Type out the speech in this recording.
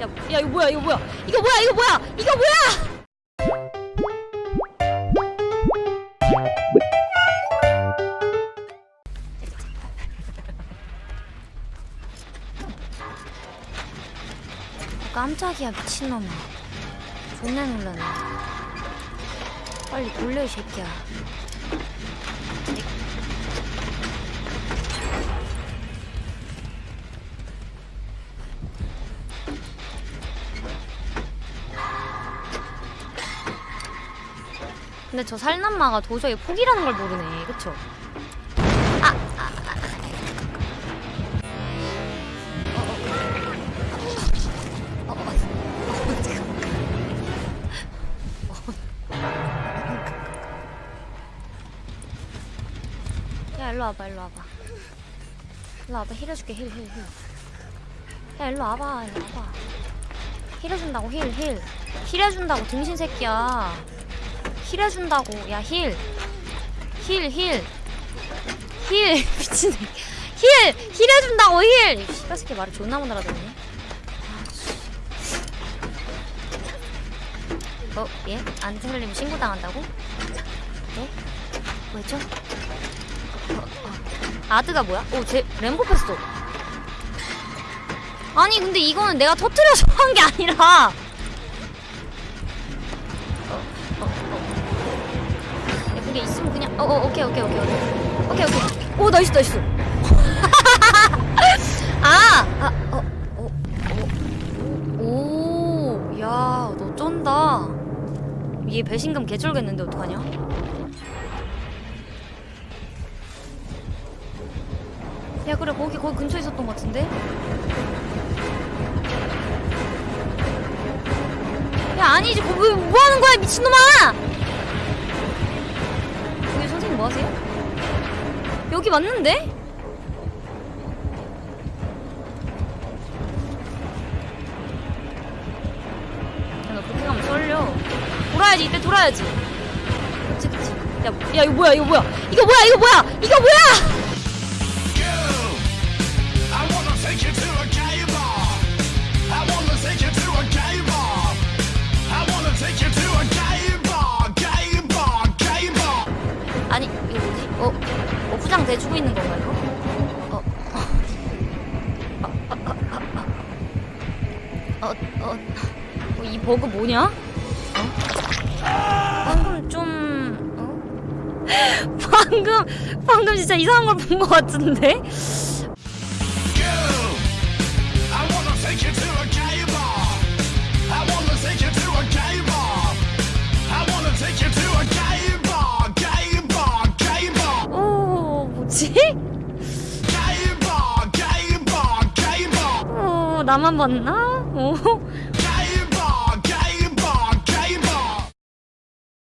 야, 야 이거 뭐야 이거 뭐야? 이거 뭐야 이거 뭐야? 이거 뭐야? 깜짝이야 미친놈아. 존나 놀라네. 빨리 돌려 이 새끼야 근데 저 살인마가 도저히 포기라는 걸 모르네 그쵸? 아, 아, 아. 어, 어, 어. 야 일로 와봐 일로 와봐 일로 와봐 heal 해줄게 heal heal heal 야 일로 와봐 일로 와봐 힐 해준다고 힐힐힐 해준다고 등신 새끼야 힐 해준다고 야 힐 힐 힐 힐 미친 새끼 힐힐 해준다고 힐 새끼 말을 존나 못 알아듣네 어? 예? 안 틀리면 신고당한다고? 네? 왜죠? 어, 어. 아드가 뭐야? 오, 제 램보 패스도. 아니 근데 이거는 내가 터트려서 한 게 아니라. 어, 어, 그게 있으면 그냥. 어, 어, 오케이, 오케이, 오케이, 오케이, 오케이, 오케이. 오, nice, nice. 아, 아, 어. 오, 야, 너 쩐다. 얘 배신감 개쩔겠는데 어떡하냐? 야 그래 거기 거기 근처에 있었던 것 같은데? 야 아니지 거, 왜, 뭐 하는 거야 미친놈아! 여기 선생님 뭐 하세요? 여기 맞는데? 야너 그렇게 가면 썰려 돌아야지 이때 돌아야지 그치 그치 야, 야 이거 뭐야 이거 뭐야 이거 뭐야 이거 뭐야 이거 뭐야 어? 어 부장 대주고 있는 건가 이거? 어? 어? 어? 어? 어? 어? 이 버그 뭐냐? 어? 방금 좀... 어? 방금 방금 진짜 이상한 걸 본 것 같은데? 나만 봤나? 어?